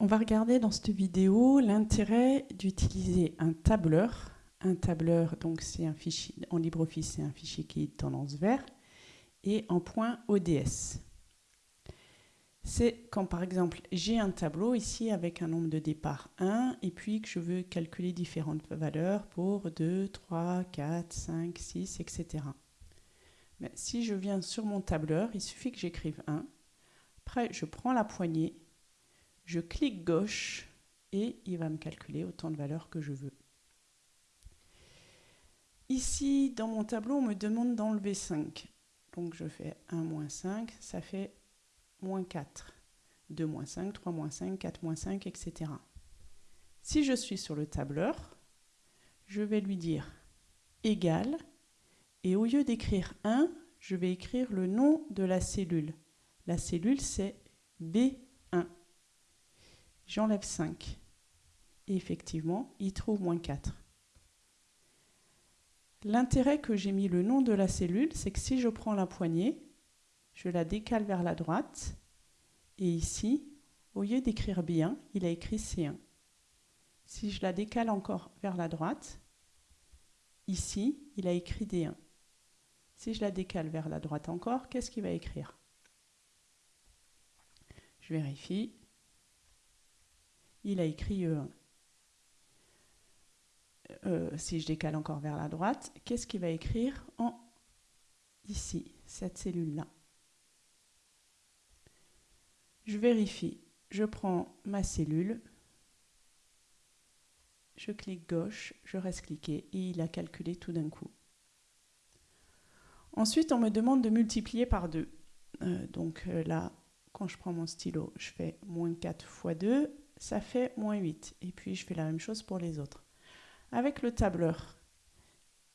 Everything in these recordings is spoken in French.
On va regarder dans cette vidéo l'intérêt d'utiliser un tableur. Un tableur, donc c'est un fichier en LibreOffice, c'est un fichier qui est tendance vert, et en point ODS. C'est quand par exemple j'ai un tableau ici avec un nombre de départ 1 et puis que je veux calculer différentes valeurs pour 2, 3, 4, 5, 6, etc. Si je viens sur mon tableur, il suffit que j'écrive 1. Après, je prends la poignée je clique gauche et il va me calculer autant de valeurs que je veux. Ici, dans mon tableau, on me demande d'enlever 5. Donc je fais 1 moins 5, ça fait moins 4. 2 moins 5, 3 moins 5, 4 moins 5, etc. Si je suis sur le tableur, je vais lui dire égal, et au lieu d'écrire 1, je vais écrire le nom de la cellule. La cellule, c'est B j'enlève 5. Et effectivement, il trouve moins 4. L'intérêt que j'ai mis le nom de la cellule, c'est que si je prends la poignée, je la décale vers la droite, et ici, au lieu d'écrire B1, il a écrit C1. Si je la décale encore vers la droite, ici, il a écrit D1. Si je la décale vers la droite encore, qu'est-ce qu'il va écrire? Je vérifie il a écrit E1. Euh, si je décale encore vers la droite, qu'est-ce qu'il va écrire en ici, cette cellule-là? Je vérifie. Je prends ma cellule, je clique gauche, je reste cliqué et il a calculé tout d'un coup. Ensuite, on me demande de multiplier par 2. Euh, donc euh, là, quand je prends mon stylo, je fais moins 4 fois 2 ça fait moins 8. Et puis je fais la même chose pour les autres. Avec le tableur,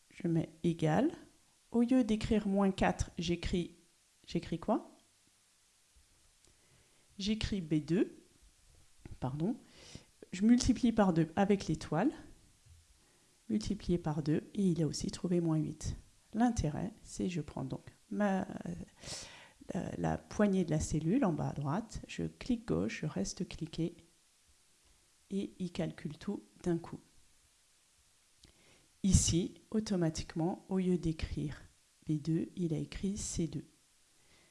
je mets égal. Au lieu d'écrire moins 4, j'écris j'écris quoi? J'écris B2, pardon. Je multiplie par 2 avec l'étoile, multiplié par 2, et il a aussi trouvé moins 8. L'intérêt, c'est je prends donc ma, la, la poignée de la cellule en bas à droite, je clique gauche, je reste cliqué, et il calcule tout d'un coup. Ici, automatiquement, au lieu d'écrire B2, il a écrit C2.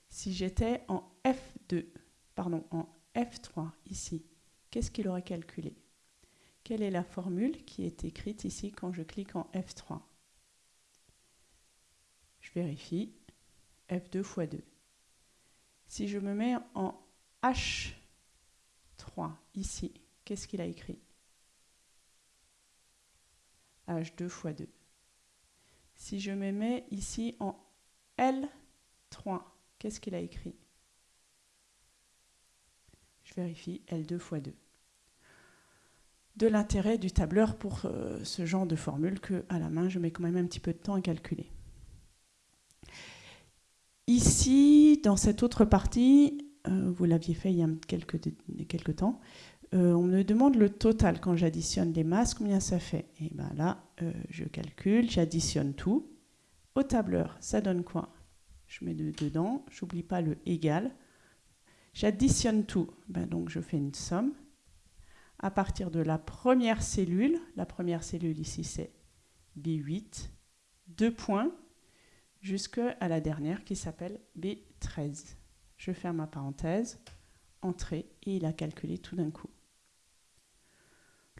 Si j'étais en F2, pardon, en F3 ici, qu'est-ce qu'il aurait calculé? Quelle est la formule qui est écrite ici quand je clique en F3 Je vérifie. F2 fois 2. Si je me mets en H3 ici, Qu'est-ce qu'il a écrit? H2 fois 2. Si je me mets ici en L3, qu'est-ce qu'il a écrit? Je vérifie L2 fois 2. De l'intérêt du tableur pour euh, ce genre de formule que à la main, je mets quand même un petit peu de temps à calculer. Ici, dans cette autre partie, euh, vous l'aviez fait il y a quelques, quelques temps, euh, on me demande le total quand j'additionne les masses, combien ça fait? Et bien là, euh, je calcule, j'additionne tout. Au tableur, ça donne quoi? Je mets dedans, j'oublie pas le égal. J'additionne tout, ben donc je fais une somme. À partir de la première cellule, la première cellule ici c'est B8, deux points, jusqu'à la dernière qui s'appelle B13. Je ferme ma parenthèse, entrée, et il a calculé tout d'un coup.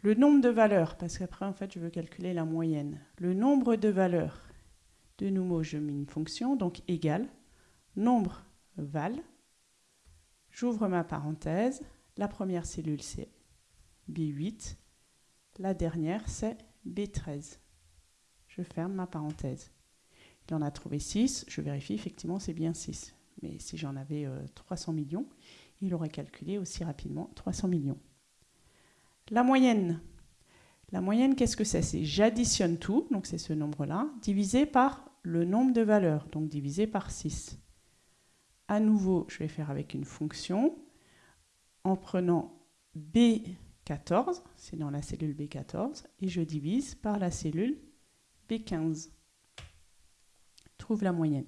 Le nombre de valeurs, parce qu'après, en fait, je veux calculer la moyenne. Le nombre de valeurs, de nouveau, je mets une fonction, donc égal, nombre val. J'ouvre ma parenthèse. La première cellule, c'est B8. La dernière, c'est B13. Je ferme ma parenthèse. Il en a trouvé 6. Je vérifie, effectivement, c'est bien 6. Mais si j'en avais 300 euh, millions, il aurait calculé aussi rapidement 300 millions. La moyenne. Qu'est-ce que c'est? C'est j'additionne tout, donc c'est ce nombre-là, divisé par le nombre de valeurs, donc divisé par 6. À nouveau, je vais faire avec une fonction en prenant B14, c'est dans la cellule B14, et je divise par la cellule B15. Trouve la moyenne.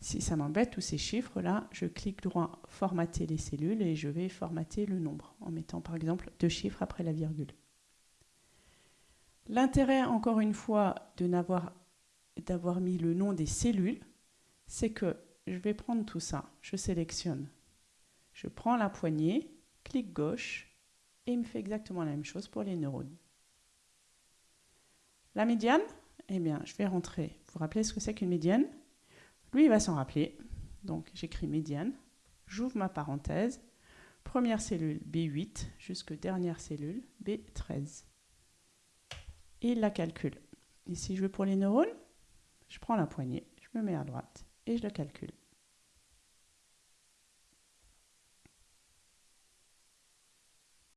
Si ça m'embête tous ces chiffres-là, je clique droit formater les cellules et je vais formater le nombre en mettant par exemple deux chiffres après la virgule. L'intérêt, encore une fois, d'avoir mis le nom des cellules, c'est que je vais prendre tout ça, je sélectionne, je prends la poignée, clic gauche, et il me fait exactement la même chose pour les neurones. La médiane, eh bien, je vais rentrer. Vous vous rappelez ce que c'est qu'une médiane? Lui, il va s'en rappeler. Donc, j'écris médiane, j'ouvre ma parenthèse, première cellule B8 jusque dernière cellule B13. Et il la calcule. Ici, je veux pour les neurones, je prends la poignée, je me mets à droite et je le calcule.